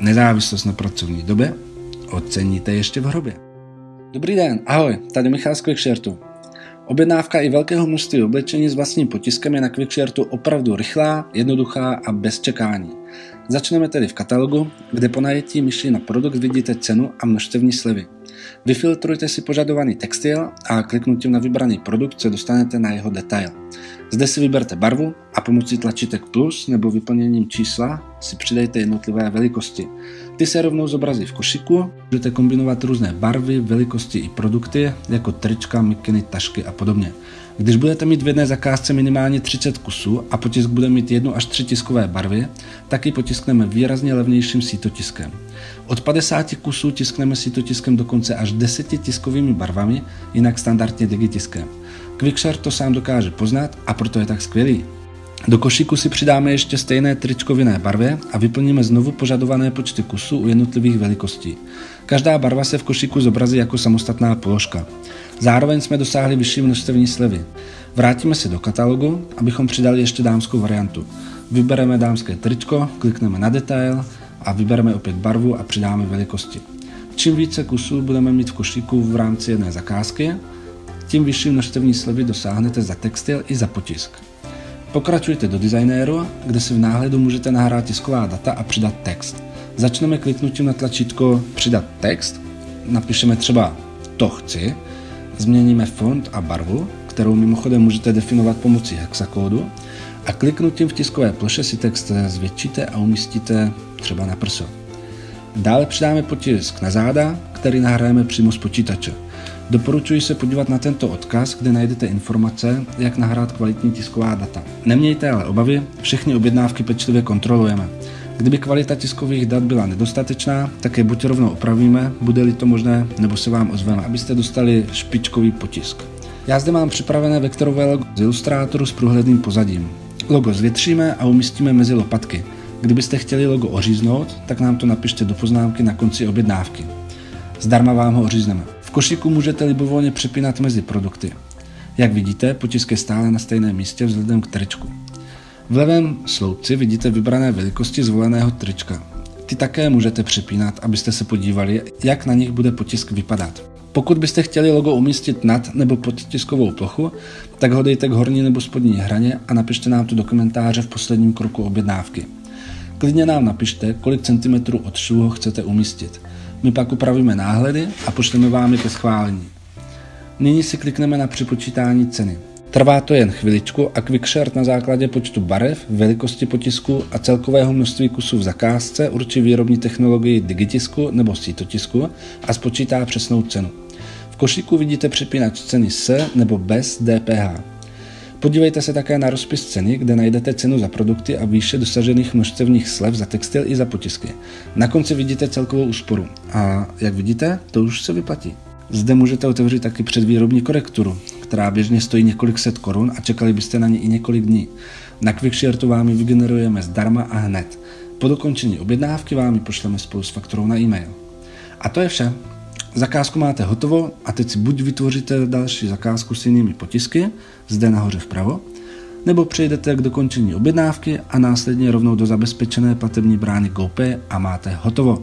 Nezávislost na pracovní době oceníte ještě v hrobě. Dobrý den, ahoj, tady Michal z Quickshirtu. Objednávka i velkého množství oblečení s vlastním potiskem je na Quickshirtu opravdu rychlá, jednoduchá a bez čekání. Začneme tedy v katalogu, kde po najetí myši na produkt vidíte cenu a množstevní slevy. Vyfiltrujte si požadovaný textil a kliknutím na vybraný produkt se dostanete na jeho detail. Zde si vyberte barvu a pomocí tlačítek plus nebo vyplněním čísla si přidejte jednotlivé velikosti. Ty se rovnou zobrazí v košiku, můžete kombinovat různé barvy, velikosti i produkty, jako trička, mikiny, tašky a podobně. Když budete mít v jedné zakázce minimálně 30 kusů a potisk bude mít jednu až tři tiskové barvy, tak ji potiskneme výrazně levnějším sítotiskem. Od 50 kusů tiskneme sítotiskem dokonce až 10 tiskovými barvami, jinak standardně digitiskem. Quickshare to sám dokáže poznat a proto je tak skvělý. Do košíku si přidáme ještě stejné tričko v jiné barvě a vyplníme znovu požadované počty kusů u jednotlivých velikostí. Každá barva se v košíku zobrazí jako samostatná položka. Zároveň jsme dosáhli vyšší množstevní slevy. Vrátíme se do katalogu, abychom přidali ještě dámskou variantu. Vybereme dámské tričko, klikneme na detail a vybereme opět barvu a přidáme velikosti. Čím více kusů budeme mít v košíku v rámci jedné zakázky, tím vyšší množstevní slevy dosáhnete za textil i za potisk. Pokračujte do designéru, kde si v náhledu můžete nahrát tisková data a přidat text. Začneme kliknutím na tlačítko Přidat text, napíšeme třeba to chci, změníme font a barvu, kterou mimochodem můžete definovat pomocí hexakódu a kliknutím v tiskové ploše si text zvětšíte a umístíte třeba na prso. Dále přidáme potisk na záda, který nahrajeme přímo z počítače. Doporučuji se podívat na tento odkaz, kde najdete informace, jak nahrát kvalitní tisková data. Nemějte ale obavy, všechny objednávky pečlivě kontrolujeme. Kdyby kvalita tiskových dat byla nedostatečná, tak je buď rovnou opravíme, bude-li to možné, nebo se vám ozveme, abyste dostali špičkový potisk. Já zde mám připravené vektorové logo z Illustratoru s průhledným pozadím. Logo zvětšíme a umístíme mezi lopatky. Kdybyste chtěli logo oříznout, tak nám to napište do poznámky na konci objednávky. Zdarma vám ho ořízneme. V košíku můžete libovolně přepínat mezi produkty. Jak vidíte, potisk je stále na stejném místě vzhledem k tričku. V levém sloupci vidíte vybrané velikosti zvoleného trička. Ty také můžete přepínat, abyste se podívali, jak na nich bude potisk vypadat. Pokud byste chtěli logo umístit nad nebo pod tiskovou plochu, tak ho dejte k horní nebo spodní hraně a napište nám to do komentáře v posledním kroku objednávky. Klidně nám napište, kolik centimetrů od švů chcete umístit. My pak upravíme náhledy a pošleme vám je ke schválení. Nyní si klikneme na připočítání ceny. Trvá to jen chviličku a Quickshare na základě počtu barev, velikosti potisku a celkového množství kusů v zakázce určí výrobní technologii digitisku nebo sítotisku a spočítá přesnou cenu. Košíku vidíte přepínač ceny s nebo bez DPH. Podívejte se také na rozpis ceny, kde najdete cenu za produkty a výše dosažených množstevních slev za textil i za potisky. Na konci vidíte celkovou úsporu. A jak vidíte, to už se vyplatí. Zde můžete otevřít taky předvýrobní korekturu, která běžně stojí několik set korun a čekali byste na ně i několik dní. Na Quickshirtu vám ji vygenerujeme zdarma a hned. Po dokončení objednávky vám ji pošleme spolu s fakturou na e-mail. A to je vše. Zakázku máte hotovo a teď si buď vytvoříte další zakázku s jinými potisky, zde nahoře vpravo, nebo přejdete k dokončení objednávky a následně rovnou do zabezpečené platební brány GoPay a máte hotovo.